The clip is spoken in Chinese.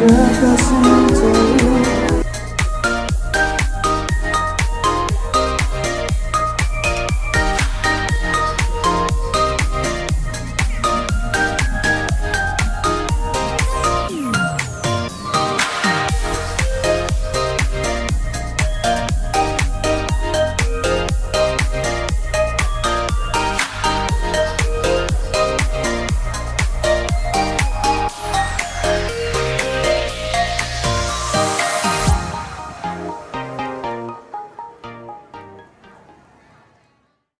这个世界